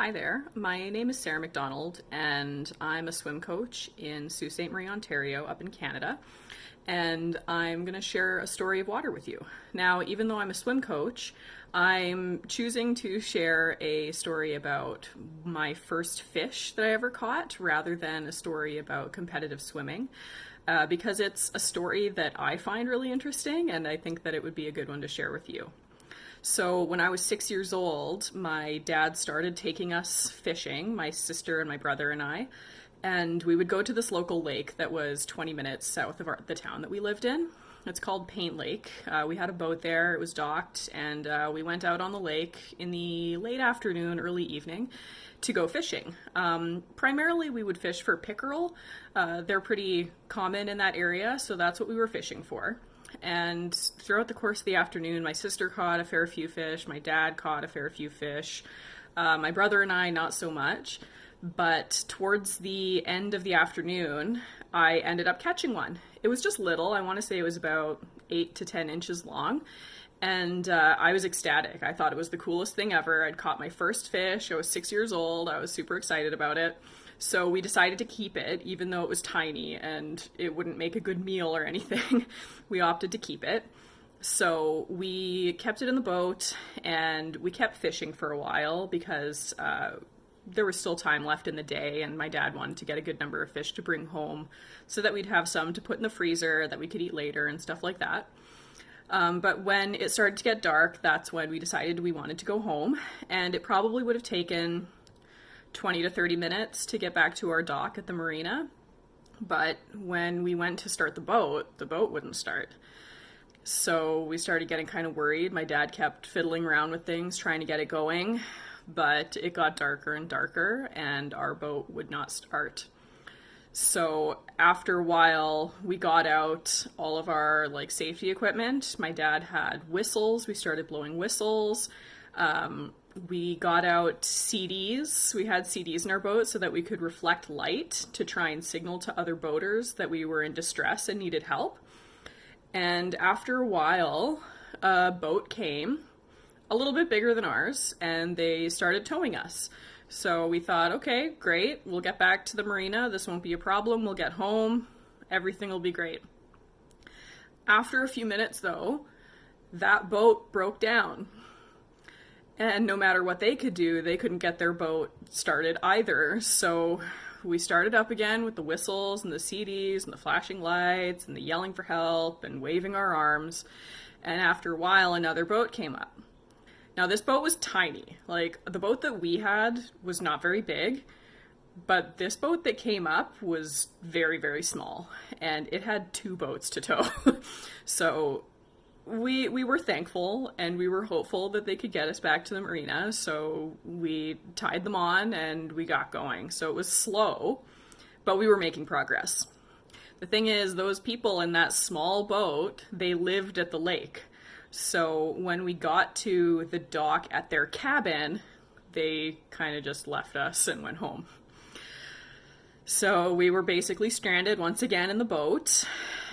Hi there. My name is Sarah McDonald, and I'm a swim coach in Sault Ste. Marie, Ontario, up in Canada. And I'm going to share a story of water with you. Now, even though I'm a swim coach, I'm choosing to share a story about my first fish that I ever caught rather than a story about competitive swimming. Uh, because it's a story that I find really interesting, and I think that it would be a good one to share with you. So when I was six years old, my dad started taking us fishing, my sister and my brother and I. And we would go to this local lake that was 20 minutes south of our, the town that we lived in. It's called Paint Lake. Uh, we had a boat there, it was docked, and uh, we went out on the lake in the late afternoon, early evening to go fishing. Um, primarily, we would fish for pickerel. Uh, they're pretty common in that area, so that's what we were fishing for. And throughout the course of the afternoon, my sister caught a fair few fish, my dad caught a fair few fish, uh, my brother and I, not so much. But towards the end of the afternoon, I ended up catching one. It was just little. I want to say it was about eight to 10 inches long. And uh, I was ecstatic. I thought it was the coolest thing ever. I'd caught my first fish. I was six years old. I was super excited about it. So we decided to keep it, even though it was tiny and it wouldn't make a good meal or anything. we opted to keep it. So we kept it in the boat and we kept fishing for a while because uh, there was still time left in the day, and my dad wanted to get a good number of fish to bring home so that we'd have some to put in the freezer that we could eat later and stuff like that. Um, but when it started to get dark, that's when we decided we wanted to go home, and it probably would have taken 20 to 30 minutes to get back to our dock at the marina. But when we went to start the boat, the boat wouldn't start. So we started getting kind of worried. My dad kept fiddling around with things, trying to get it going, but it got darker and darker, and our boat would not start. So after a while, we got out all of our like safety equipment. My dad had whistles. We started blowing whistles. Um, we got out CDs. We had CDs in our boat so that we could reflect light to try and signal to other boaters that we were in distress and needed help. And after a while, a boat came, a little bit bigger than ours, and they started towing us. So we thought, okay, great, we'll get back to the marina. This won't be a problem. We'll get home. Everything will be great. After a few minutes, though, that boat broke down and no matter what they could do, they couldn't get their boat started either. So we started up again with the whistles and the CDs and the flashing lights and the yelling for help and waving our arms. And after a while, another boat came up. Now, this boat was tiny. Like, the boat that we had was not very big, but this boat that came up was very, very small. And it had two boats to tow. so we we were thankful and we were hopeful that they could get us back to the marina so we tied them on and we got going so it was slow but we were making progress the thing is those people in that small boat they lived at the lake so when we got to the dock at their cabin they kind of just left us and went home so we were basically stranded once again in the boat,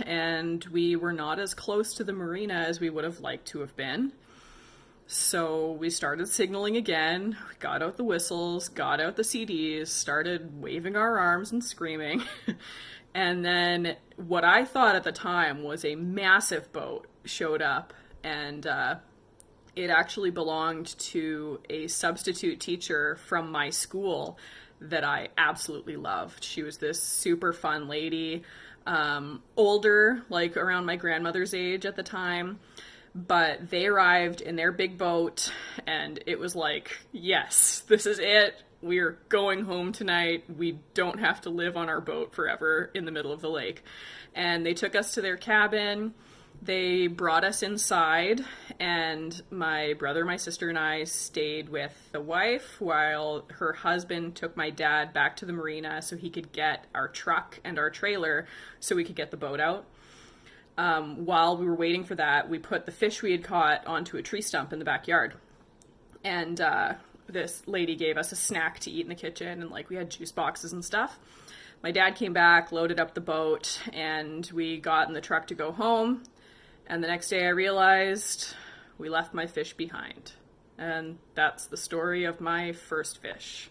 and we were not as close to the marina as we would have liked to have been. So we started signaling again, got out the whistles, got out the CDs, started waving our arms and screaming. and then what I thought at the time was a massive boat showed up, and uh, it actually belonged to a substitute teacher from my school that I absolutely loved. She was this super fun lady, um, older, like around my grandmother's age at the time. But they arrived in their big boat, and it was like, yes, this is it. We're going home tonight. We don't have to live on our boat forever in the middle of the lake. And they took us to their cabin they brought us inside, and my brother, my sister, and I stayed with the wife while her husband took my dad back to the marina so he could get our truck and our trailer so we could get the boat out. Um, while we were waiting for that, we put the fish we had caught onto a tree stump in the backyard. And uh, this lady gave us a snack to eat in the kitchen, and like we had juice boxes and stuff. My dad came back, loaded up the boat, and we got in the truck to go home. And the next day I realized we left my fish behind. And that's the story of my first fish.